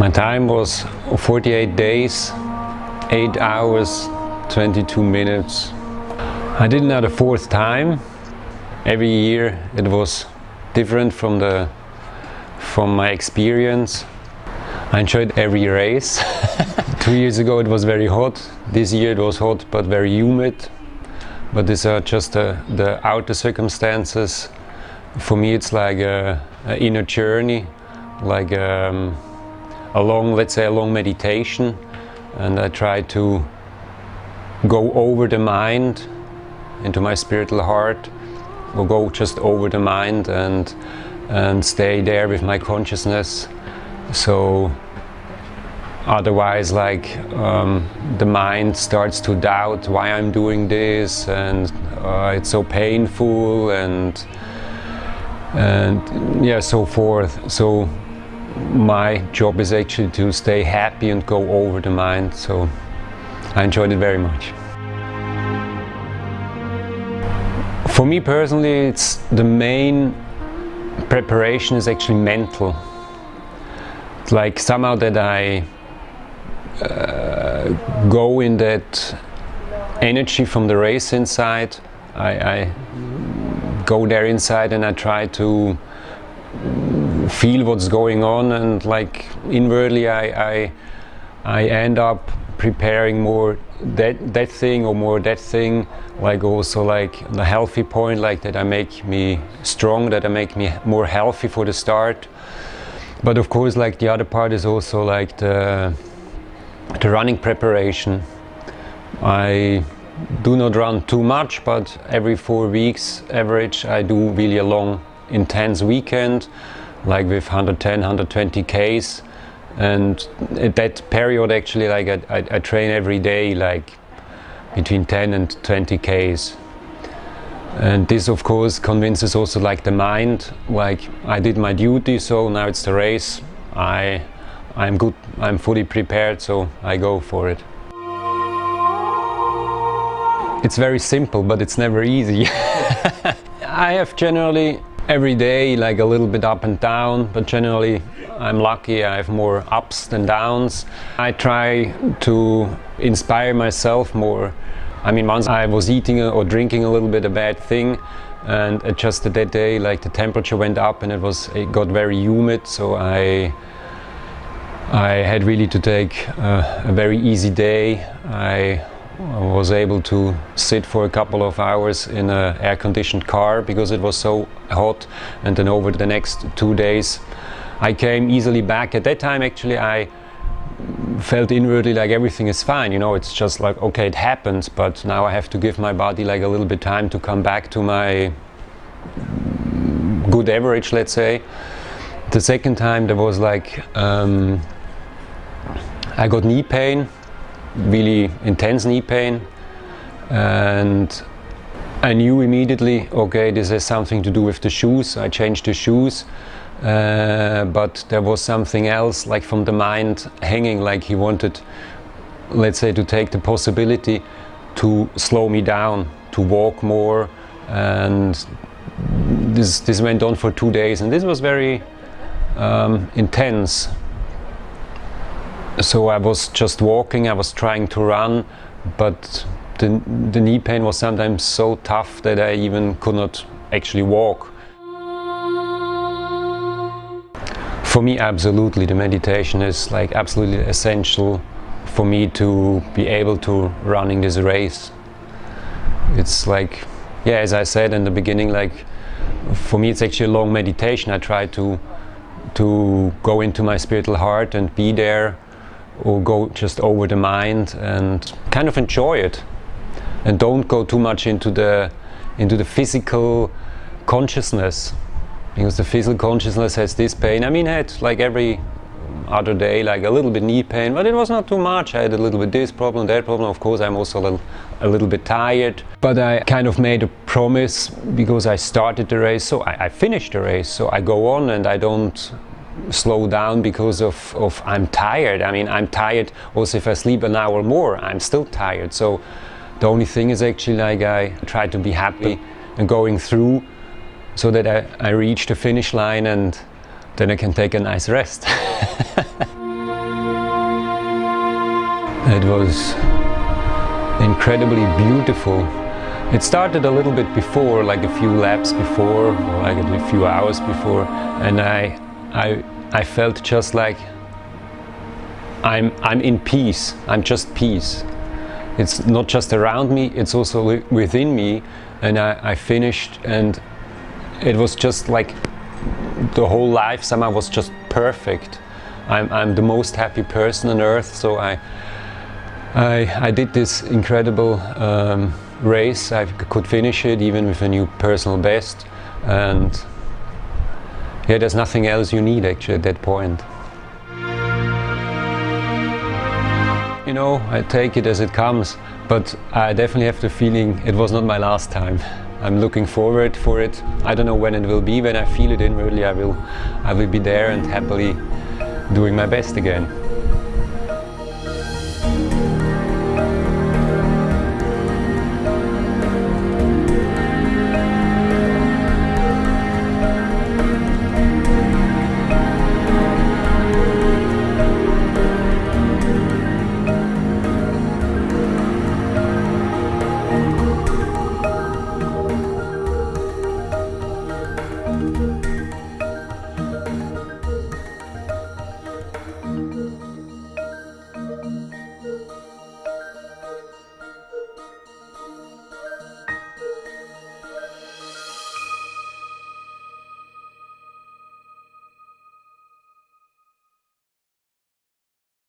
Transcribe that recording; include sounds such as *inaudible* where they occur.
My time was 48 days, 8 hours, 22 minutes. I did now the fourth time. Every year it was different from the from my experience. I enjoyed every race. *laughs* Two years ago it was very hot. This year it was hot but very humid. But these are just the, the outer circumstances. For me it's like a, a inner journey, like um, a long, let's say a long meditation and I try to go over the mind into my spiritual heart. Or go just over the mind and and stay there with my consciousness. So otherwise like um, the mind starts to doubt why I'm doing this and uh, it's so painful and and yeah so forth. So my job is actually to stay happy and go over the mind so I enjoyed it very much. For me personally it's the main preparation is actually mental. Like somehow that I uh, go in that energy from the race inside I, I go there inside and I try to feel what's going on and like inwardly I, I, I end up preparing more that that thing or more that thing like also like the healthy point like that I make me strong that I make me more healthy for the start. But of course like the other part is also like the the running preparation. I do not run too much but every four weeks average I do really a long intense weekend like with 110 120 Ks. And at that period actually like I, I, I train every day like between 10 and 20 Ks. And this of course convinces also like the mind like I did my duty so now it's the race. I I'm good I'm fully prepared so I go for it. It's very simple but it's never easy. *laughs* I have generally every day like a little bit up and down but generally I'm lucky I have more ups than downs. I try to inspire myself more. I mean once I was eating or drinking a little bit a bad thing and just that day like the temperature went up and it was it got very humid so I I had really to take uh, a very easy day. I I was able to sit for a couple of hours in an air-conditioned car because it was so hot and then over the next two days I came easily back. At that time actually I felt inwardly like everything is fine, you know, it's just like okay it happens but now I have to give my body like a little bit time to come back to my good average let's say. The second time there was like um, I got knee pain really intense knee pain. And I knew immediately okay this has something to do with the shoes. I changed the shoes. Uh, but there was something else like from the mind hanging like he wanted let's say to take the possibility to slow me down to walk more. And this this went on for two days. And this was very um, intense so I was just walking, I was trying to run, but the, the knee pain was sometimes so tough that I even could not actually walk. For me, absolutely, the meditation is like absolutely essential for me to be able to running this race. It's like, yeah, as I said in the beginning, like for me it's actually a long meditation. I try to to go into my spiritual heart and be there or go just over the mind and kind of enjoy it. And don't go too much into the into the physical consciousness because the physical consciousness has this pain. I mean I had like every other day like a little bit knee pain but it was not too much. I had a little bit this problem that problem. Of course I'm also a little, a little bit tired. But I kind of made a promise because I started the race. So I, I finished the race. So I go on and I don't slow down because of, of I'm tired. I mean, I'm tired also if I sleep an hour more, I'm still tired. So The only thing is actually like I try to be happy and going through so that I, I reach the finish line and then I can take a nice rest. *laughs* it was incredibly beautiful. It started a little bit before, like a few laps before, like a few hours before, and I, I, I felt just like I'm, I'm in peace. I'm just peace. It's not just around me, it's also within me. And I, I finished and it was just like the whole life somehow was just perfect. I'm, I'm the most happy person on earth, so I, I, I did this incredible um, race. I could finish it even with a new personal best. And yeah, there's nothing else you need actually at that point. You know, I take it as it comes, but I definitely have the feeling it was not my last time. I'm looking forward for it. I don't know when it will be, when I feel it inwardly I will, I will be there and happily doing my best again.